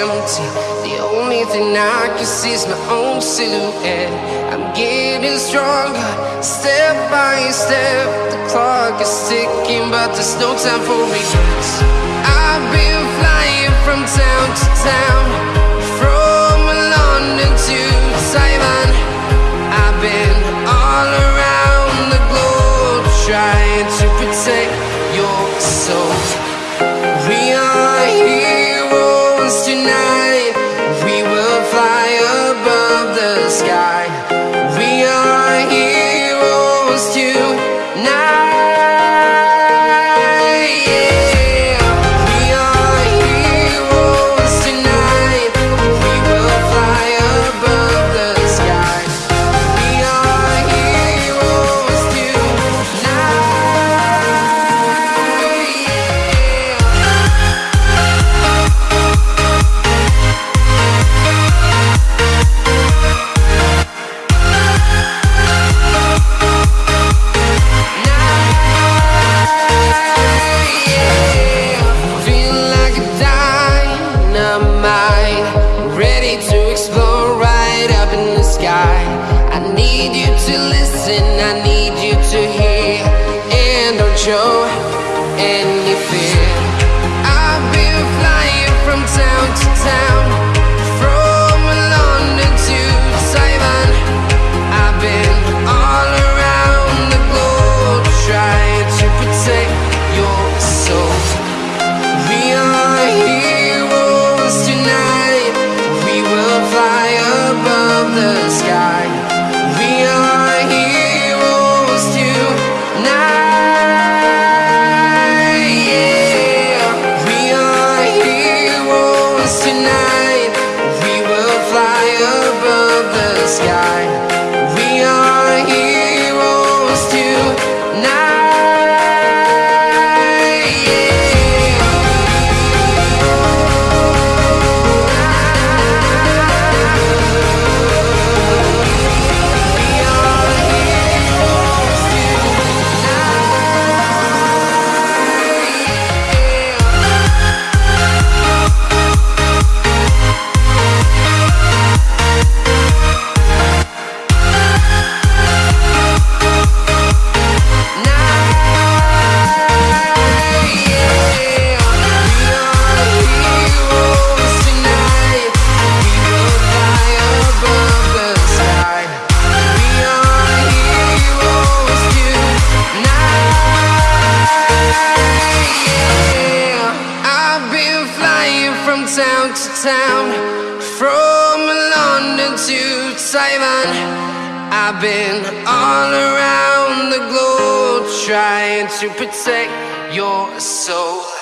empty. The only thing I can see is my own silhouette. I'm getting stronger, step by step. The clock is ticking, but there's no time for regrets. I've been flying from town to town, from London to Taiwan. I've been all around the globe trying to protect your soul. Heroes I need you to hear, and don't show any Town from London to Taiwan. I've been all around the globe trying to protect your soul.